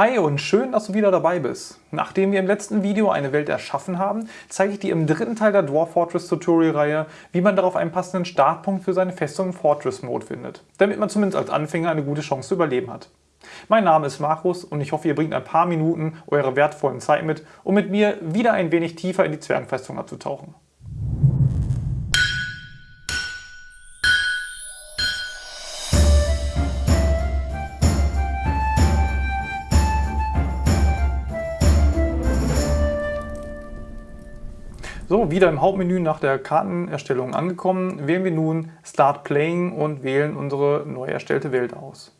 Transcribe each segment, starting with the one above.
Hi und schön, dass du wieder dabei bist. Nachdem wir im letzten Video eine Welt erschaffen haben, zeige ich dir im dritten Teil der Dwarf Fortress Tutorial-Reihe, wie man darauf einen passenden Startpunkt für seine Festung im Fortress Mode findet, damit man zumindest als Anfänger eine gute Chance zu überleben hat. Mein Name ist Markus und ich hoffe, ihr bringt ein paar Minuten eure wertvollen Zeit mit, um mit mir wieder ein wenig tiefer in die Zwergenfestung abzutauchen. So, wieder im Hauptmenü nach der Kartenerstellung angekommen, wählen wir nun Start Playing und wählen unsere neu erstellte Welt aus.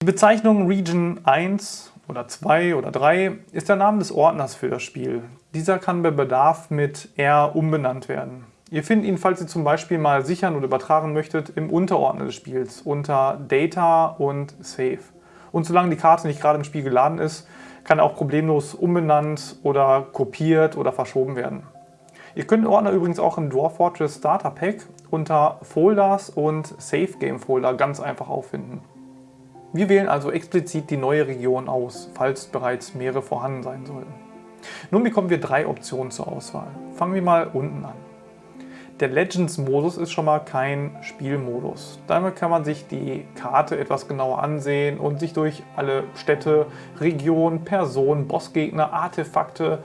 Die Bezeichnung Region 1 oder 2 oder 3 ist der Name des Ordners für das Spiel. Dieser kann bei Bedarf mit R umbenannt werden. Ihr findet ihn, falls ihr zum Beispiel mal sichern oder übertragen möchtet, im Unterordner des Spiels unter Data und Save. Und solange die Karte nicht gerade im Spiel geladen ist, kann auch problemlos umbenannt oder kopiert oder verschoben werden. Ihr könnt Ordner übrigens auch im Dwarf Fortress Starter Pack unter Folders und Save Game Folder ganz einfach auffinden. Wir wählen also explizit die neue Region aus, falls bereits mehrere vorhanden sein sollten. Nun bekommen wir drei Optionen zur Auswahl. Fangen wir mal unten an. Der Legends-Modus ist schon mal kein Spielmodus. Damit kann man sich die Karte etwas genauer ansehen und sich durch alle Städte, Regionen, Personen, Bossgegner, Artefakte,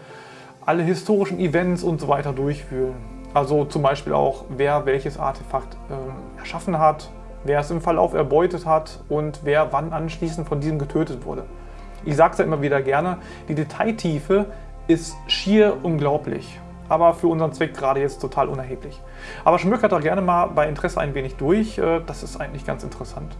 alle historischen Events und so weiter durchfühlen. Also zum Beispiel auch, wer welches Artefakt äh, erschaffen hat, wer es im Verlauf erbeutet hat und wer wann anschließend von diesem getötet wurde. Ich sage es ja immer wieder gerne, die Detailtiefe ist schier unglaublich aber für unseren Zweck gerade jetzt total unerheblich. Aber schmökert da gerne mal bei Interesse ein wenig durch, äh, das ist eigentlich ganz interessant.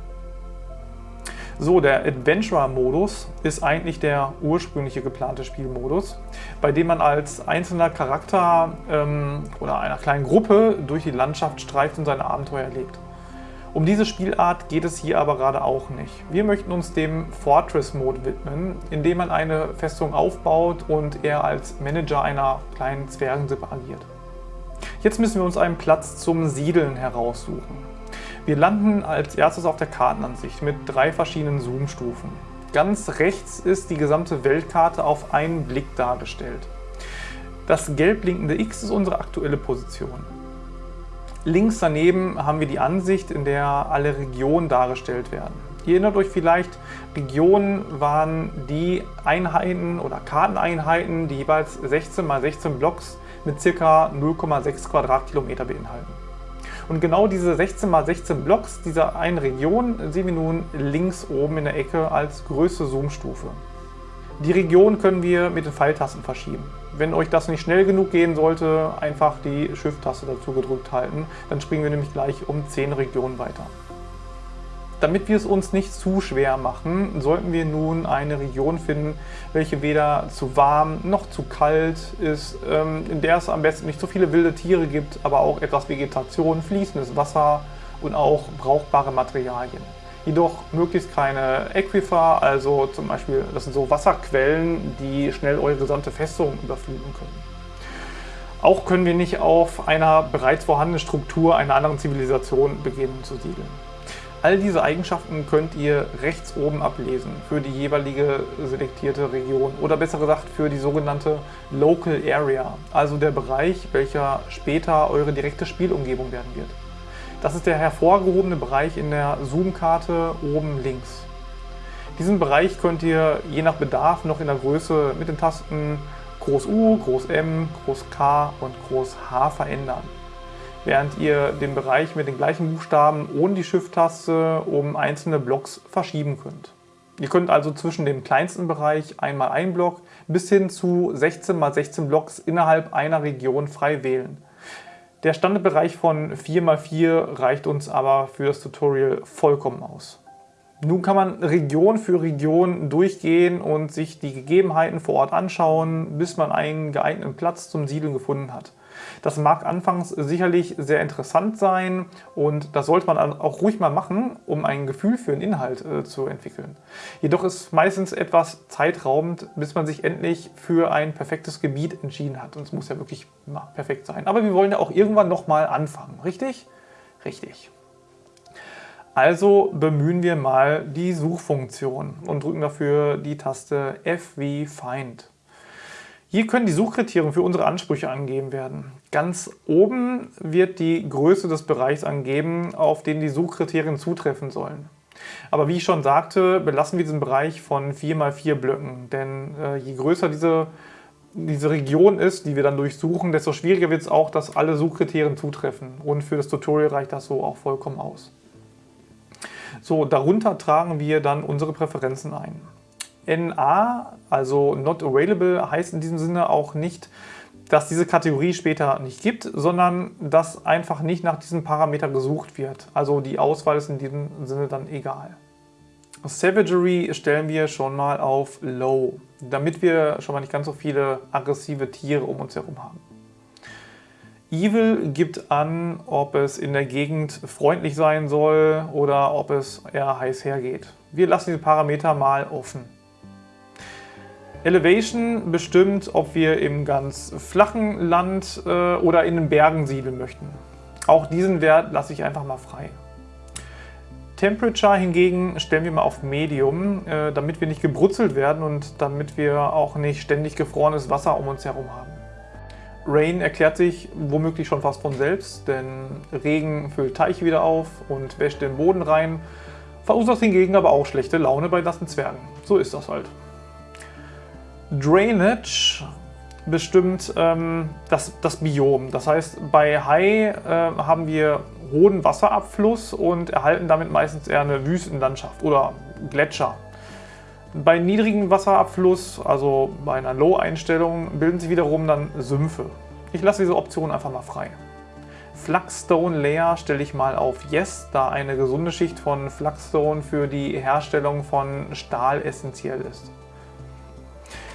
So, der Adventurer-Modus ist eigentlich der ursprüngliche geplante Spielmodus, bei dem man als einzelner Charakter ähm, oder einer kleinen Gruppe durch die Landschaft streift und seine Abenteuer erlebt. Um diese Spielart geht es hier aber gerade auch nicht. Wir möchten uns dem Fortress-Mode widmen, in dem man eine Festung aufbaut und er als Manager einer kleinen Zwergensippe agiert. Jetzt müssen wir uns einen Platz zum Siedeln heraussuchen. Wir landen als erstes auf der Kartenansicht mit drei verschiedenen Zoom-Stufen. Ganz rechts ist die gesamte Weltkarte auf einen Blick dargestellt. Das gelb blinkende X ist unsere aktuelle Position. Links daneben haben wir die Ansicht, in der alle Regionen dargestellt werden. Ihr erinnert euch vielleicht, Regionen waren die Einheiten oder Karteneinheiten, die jeweils 16 x 16 Blocks mit ca. 0,6 Quadratkilometer beinhalten. Und genau diese 16 x 16 Blocks dieser einen Region sehen wir nun links oben in der Ecke als größte Zoomstufe. Die Region können wir mit den Pfeiltasten verschieben. Wenn euch das nicht schnell genug gehen sollte, einfach die Shift-Taste dazu gedrückt halten. Dann springen wir nämlich gleich um 10 Regionen weiter. Damit wir es uns nicht zu schwer machen, sollten wir nun eine Region finden, welche weder zu warm noch zu kalt ist, ähm, in der es am besten nicht so viele wilde Tiere gibt, aber auch etwas Vegetation, fließendes Wasser und auch brauchbare Materialien jedoch möglichst keine Aquifer, also zum Beispiel, das sind so Wasserquellen, die schnell eure gesamte Festung überfluten können. Auch können wir nicht auf einer bereits vorhandenen Struktur einer anderen Zivilisation beginnen zu siedeln. All diese Eigenschaften könnt ihr rechts oben ablesen für die jeweilige selektierte Region oder besser gesagt für die sogenannte Local Area, also der Bereich, welcher später eure direkte Spielumgebung werden wird. Das ist der hervorgehobene Bereich in der Zoom-Karte oben links. Diesen Bereich könnt ihr je nach Bedarf noch in der Größe mit den Tasten Groß U, Groß M, Groß K und Groß H verändern. Während ihr den Bereich mit den gleichen Buchstaben ohne die Shift-Taste um einzelne Blocks verschieben könnt. Ihr könnt also zwischen dem kleinsten Bereich einmal ein Block bis hin zu 16 x 16 Blocks innerhalb einer Region frei wählen. Der Standardbereich von 4x4 reicht uns aber für das Tutorial vollkommen aus. Nun kann man Region für Region durchgehen und sich die Gegebenheiten vor Ort anschauen, bis man einen geeigneten Platz zum Siedeln gefunden hat. Das mag anfangs sicherlich sehr interessant sein und das sollte man auch ruhig mal machen, um ein Gefühl für den Inhalt äh, zu entwickeln. Jedoch ist meistens etwas zeitraubend, bis man sich endlich für ein perfektes Gebiet entschieden hat. Und es muss ja wirklich na, perfekt sein. Aber wir wollen ja auch irgendwann nochmal anfangen, richtig? Richtig. Also bemühen wir mal die Suchfunktion und drücken dafür die Taste F wie Find. Hier können die Suchkriterien für unsere Ansprüche angegeben werden. Ganz oben wird die Größe des Bereichs angegeben, auf den die Suchkriterien zutreffen sollen. Aber wie ich schon sagte, belassen wir diesen Bereich von 4x4 Blöcken, denn äh, je größer diese, diese Region ist, die wir dann durchsuchen, desto schwieriger wird es auch, dass alle Suchkriterien zutreffen. Und für das Tutorial reicht das so auch vollkommen aus. So, darunter tragen wir dann unsere Präferenzen ein. NA, also Not Available, heißt in diesem Sinne auch nicht, dass diese Kategorie später nicht gibt, sondern dass einfach nicht nach diesem Parameter gesucht wird. Also die Auswahl ist in diesem Sinne dann egal. Savagery stellen wir schon mal auf Low, damit wir schon mal nicht ganz so viele aggressive Tiere um uns herum haben. Evil gibt an, ob es in der Gegend freundlich sein soll oder ob es eher heiß hergeht. Wir lassen diese Parameter mal offen. Elevation bestimmt, ob wir im ganz flachen Land äh, oder in den Bergen siedeln möchten. Auch diesen Wert lasse ich einfach mal frei. Temperature hingegen stellen wir mal auf Medium, äh, damit wir nicht gebrutzelt werden und damit wir auch nicht ständig gefrorenes Wasser um uns herum haben. Rain erklärt sich womöglich schon fast von selbst, denn Regen füllt Teiche wieder auf und wäscht den Boden rein, verursacht hingegen aber auch schlechte Laune bei nassen Zwergen. So ist das halt. Drainage bestimmt ähm, das, das Biom. Das heißt, bei Hai äh, haben wir hohen Wasserabfluss und erhalten damit meistens eher eine Wüstenlandschaft oder Gletscher. Bei niedrigem Wasserabfluss, also bei einer Low-Einstellung, bilden sich wiederum dann Sümpfe. Ich lasse diese Option einfach mal frei. Flagstone Layer stelle ich mal auf Yes, da eine gesunde Schicht von Flagstone für die Herstellung von Stahl essentiell ist.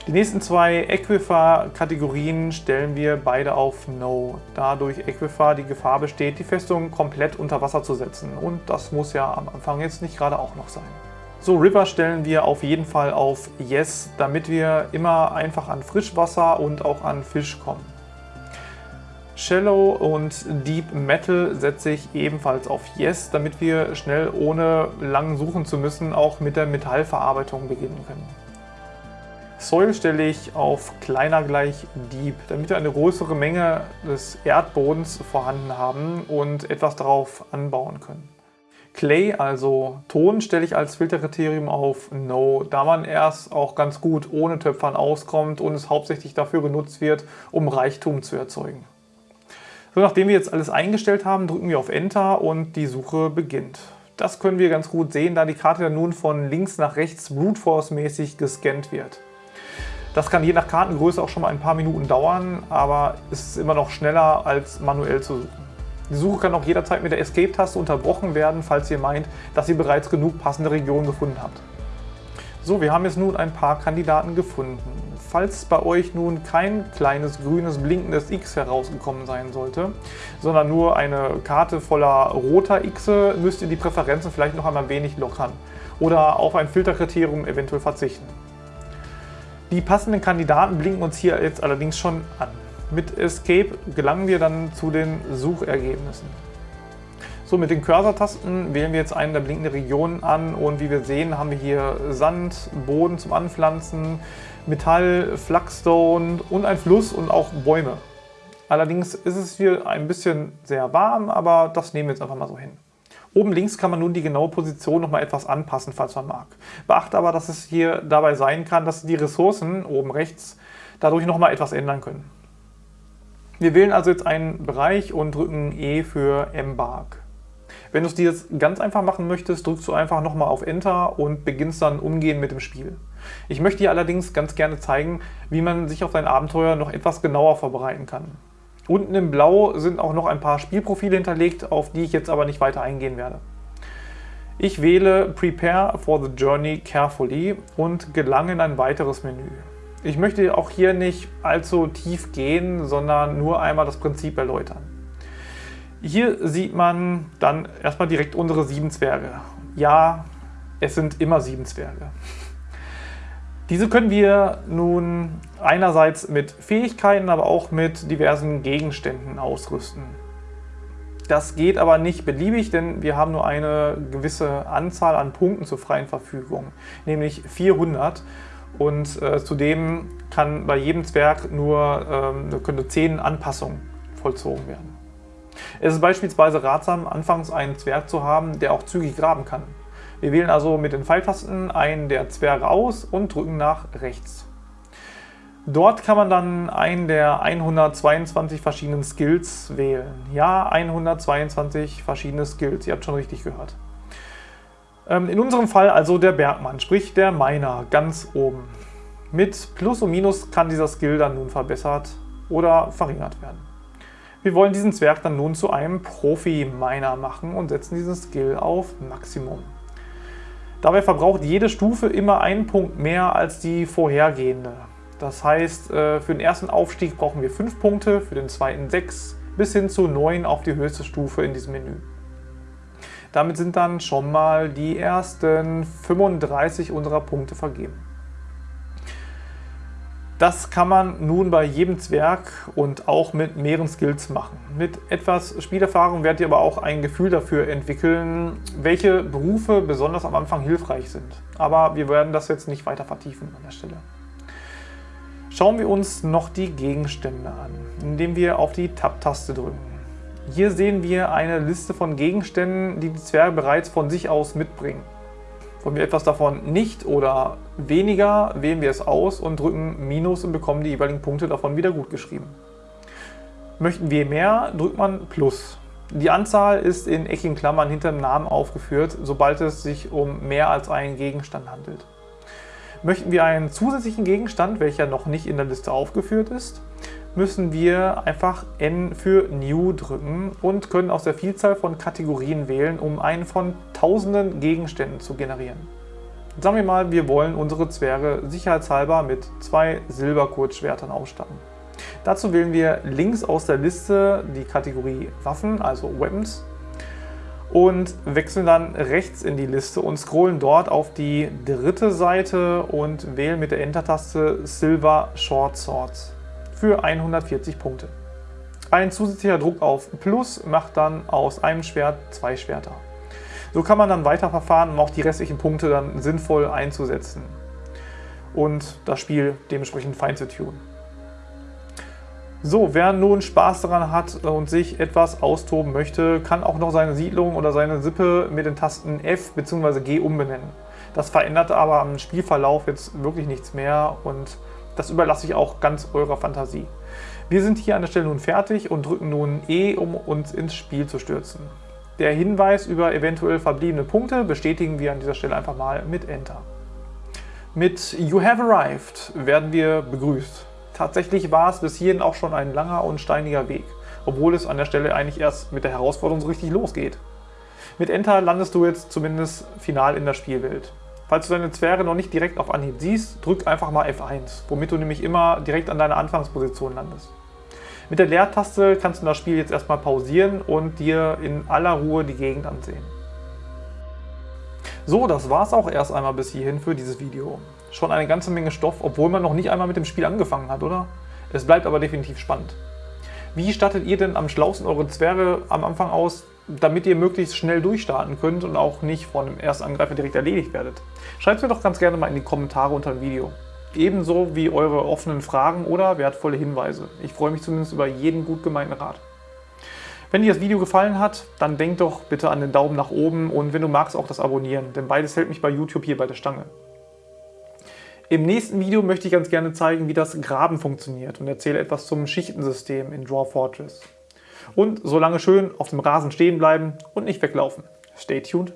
Die nächsten zwei Aquifer-Kategorien stellen wir beide auf No, da durch Aquifer die Gefahr besteht, die Festung komplett unter Wasser zu setzen. Und das muss ja am Anfang jetzt nicht gerade auch noch sein. So, River stellen wir auf jeden Fall auf Yes, damit wir immer einfach an Frischwasser und auch an Fisch kommen. Shallow und Deep Metal setze ich ebenfalls auf Yes, damit wir schnell ohne lang suchen zu müssen auch mit der Metallverarbeitung beginnen können. Soil stelle ich auf kleiner gleich Deep, damit wir eine größere Menge des Erdbodens vorhanden haben und etwas darauf anbauen können. Clay, also Ton, stelle ich als Filterkriterium auf No, da man erst auch ganz gut ohne Töpfern auskommt und es hauptsächlich dafür genutzt wird, um Reichtum zu erzeugen. So, nachdem wir jetzt alles eingestellt haben, drücken wir auf Enter und die Suche beginnt. Das können wir ganz gut sehen, da die Karte nun von links nach rechts Brute Force mäßig gescannt wird. Das kann je nach Kartengröße auch schon mal ein paar Minuten dauern, aber es ist immer noch schneller als manuell zu suchen. Die Suche kann auch jederzeit mit der Escape-Taste unterbrochen werden, falls ihr meint, dass ihr bereits genug passende Regionen gefunden habt. So, wir haben jetzt nun ein paar Kandidaten gefunden. Falls bei euch nun kein kleines grünes blinkendes X herausgekommen sein sollte, sondern nur eine Karte voller roter X, müsst ihr die Präferenzen vielleicht noch einmal wenig lockern oder auf ein Filterkriterium eventuell verzichten. Die passenden Kandidaten blinken uns hier jetzt allerdings schon an. Mit Escape gelangen wir dann zu den Suchergebnissen. So, mit den Cursor-Tasten wählen wir jetzt eine der blinkenden Regionen an und wie wir sehen, haben wir hier Sand, Boden zum Anpflanzen, Metall, Flagstone und ein Fluss und auch Bäume. Allerdings ist es hier ein bisschen sehr warm, aber das nehmen wir jetzt einfach mal so hin. Oben links kann man nun die genaue Position noch mal etwas anpassen, falls man mag. Beachte aber, dass es hier dabei sein kann, dass die Ressourcen oben rechts dadurch noch mal etwas ändern können. Wir wählen also jetzt einen Bereich und drücken E für Embark. Wenn du es dir jetzt ganz einfach machen möchtest, drückst du einfach nochmal auf Enter und beginnst dann umgehend mit dem Spiel. Ich möchte dir allerdings ganz gerne zeigen, wie man sich auf dein Abenteuer noch etwas genauer vorbereiten kann. Unten im Blau sind auch noch ein paar Spielprofile hinterlegt, auf die ich jetzt aber nicht weiter eingehen werde. Ich wähle Prepare for the Journey carefully und gelange in ein weiteres Menü. Ich möchte auch hier nicht allzu tief gehen, sondern nur einmal das Prinzip erläutern. Hier sieht man dann erstmal direkt unsere sieben Zwerge. Ja, es sind immer sieben Zwerge. Diese können wir nun einerseits mit Fähigkeiten, aber auch mit diversen Gegenständen ausrüsten. Das geht aber nicht beliebig, denn wir haben nur eine gewisse Anzahl an Punkten zur freien Verfügung, nämlich 400. Und äh, zudem kann bei jedem Zwerg nur ähm, können 10 Anpassungen vollzogen werden. Es ist beispielsweise ratsam, anfangs einen Zwerg zu haben, der auch zügig graben kann. Wir wählen also mit den Pfeiltasten einen der Zwerge aus und drücken nach rechts. Dort kann man dann einen der 122 verschiedenen Skills wählen. Ja, 122 verschiedene Skills, ihr habt schon richtig gehört. Ähm, in unserem Fall also der Bergmann, sprich der Miner, ganz oben. Mit Plus und Minus kann dieser Skill dann nun verbessert oder verringert werden. Wir wollen diesen Zwerg dann nun zu einem Profi-Miner machen und setzen diesen Skill auf Maximum. Dabei verbraucht jede Stufe immer einen Punkt mehr als die vorhergehende. Das heißt, äh, für den ersten Aufstieg brauchen wir 5 Punkte, für den zweiten 6 bis hin zu 9 auf die höchste Stufe in diesem Menü. Damit sind dann schon mal die ersten 35 unserer Punkte vergeben. Das kann man nun bei jedem Zwerg und auch mit mehreren Skills machen. Mit etwas Spielerfahrung werdet ihr aber auch ein Gefühl dafür entwickeln, welche Berufe besonders am Anfang hilfreich sind. Aber wir werden das jetzt nicht weiter vertiefen an der Stelle. Schauen wir uns noch die Gegenstände an, indem wir auf die Tab-Taste drücken. Hier sehen wir eine Liste von Gegenständen, die die Zwerge bereits von sich aus mitbringen. Wollen wir etwas davon nicht oder weniger, wählen wir es aus und drücken Minus und bekommen die jeweiligen Punkte davon wieder gut geschrieben. Möchten wir mehr, drückt man Plus. Die Anzahl ist in eckigen Klammern hinter dem Namen aufgeführt, sobald es sich um mehr als einen Gegenstand handelt. Möchten wir einen zusätzlichen Gegenstand, welcher noch nicht in der Liste aufgeführt ist, müssen wir einfach N für New drücken und können aus der Vielzahl von Kategorien wählen, um einen von tausenden Gegenständen zu generieren. Sagen wir mal, wir wollen unsere Zwerge sicherheitshalber mit zwei Silberkurzschwertern ausstatten. Dazu wählen wir links aus der Liste die Kategorie Waffen, also Weapons, und wechseln dann rechts in die Liste und scrollen dort auf die dritte Seite und wählen mit der Enter-Taste Silver Short Swords für 140 Punkte. Ein zusätzlicher Druck auf Plus macht dann aus einem Schwert zwei Schwerter. So kann man dann weiterverfahren, um auch die restlichen Punkte dann sinnvoll einzusetzen und das Spiel dementsprechend fein zu tun. So, wer nun Spaß daran hat und sich etwas austoben möchte, kann auch noch seine Siedlung oder seine Sippe mit den Tasten F bzw. G umbenennen. Das verändert aber am Spielverlauf jetzt wirklich nichts mehr und das überlasse ich auch ganz eurer Fantasie. Wir sind hier an der Stelle nun fertig und drücken nun E, um uns ins Spiel zu stürzen. Der Hinweis über eventuell verbliebene Punkte bestätigen wir an dieser Stelle einfach mal mit Enter. Mit You have arrived werden wir begrüßt. Tatsächlich war es bis hierhin auch schon ein langer und steiniger Weg, obwohl es an der Stelle eigentlich erst mit der Herausforderung so richtig losgeht. Mit Enter landest du jetzt zumindest final in der Spielwelt. Falls du deine Zwerge noch nicht direkt auf Anhieb siehst, drück einfach mal F1, womit du nämlich immer direkt an deiner Anfangsposition landest. Mit der Leertaste kannst du das Spiel jetzt erstmal pausieren und dir in aller Ruhe die Gegend ansehen. So, das war es auch erst einmal bis hierhin für dieses Video. Schon eine ganze Menge Stoff, obwohl man noch nicht einmal mit dem Spiel angefangen hat, oder? Es bleibt aber definitiv spannend. Wie startet ihr denn am schlausten eure Zwerge am Anfang aus? Damit ihr möglichst schnell durchstarten könnt und auch nicht von dem ersten Angreifer direkt erledigt werdet. Schreibt es mir doch ganz gerne mal in die Kommentare unter dem Video. Ebenso wie eure offenen Fragen oder wertvolle Hinweise. Ich freue mich zumindest über jeden gut gemeinten Rat. Wenn dir das Video gefallen hat, dann denk doch bitte an den Daumen nach oben und wenn du magst auch das Abonnieren, denn beides hält mich bei YouTube hier bei der Stange. Im nächsten Video möchte ich ganz gerne zeigen, wie das Graben funktioniert und erzähle etwas zum Schichtensystem in Draw Fortress. Und solange schön auf dem Rasen stehen bleiben und nicht weglaufen. Stay tuned.